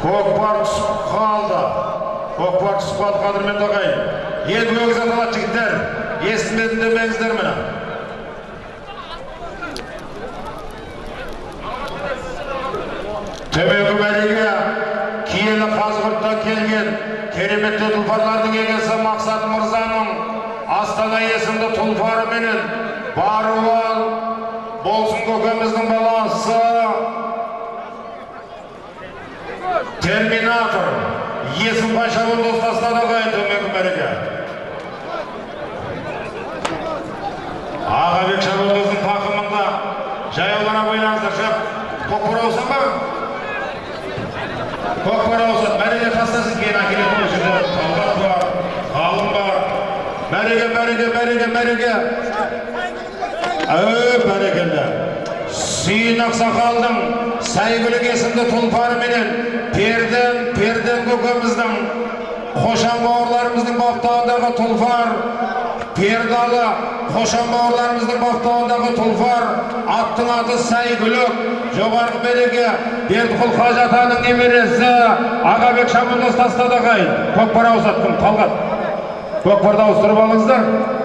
көкпар түсіп қалды көкпар түсіп қалды қадірменді ағайын енді өгіз аталады жігіттер естімедім демеңіздер міне төменгі мәреге киелі қазығұрттан келген кереметті тұлпарлардың егесі мақсат мырзаның астана есімді тұлпары менен баруал болсын көкеміздің баласы терминатор есім қаншабын достастады ағайын төменгі мәреге ағабек шабандоздың тақымында жаяулана шап көкпар ауысың ба көкпар ауысады мәреге тастасын кейін әкелетін осы жерде бар ғалым бар. Мәреге мәреге мәреге мәреге сүйін ақсақалдың сәйгүлік есімді тұлпары менен перден перден көкеміздің қошан бауырларымыздың баптауындағы тұлпар пердалы қошан бауырларымыздың баптауындағы тұлпар аттың аты сәйгүлік жоғарғы береке бердіқұл қажы атаның немересі ағабек шабандоз тастады ағайын көкпар ауысады кім талғат. көкпарды ауыстырып алыңыздар.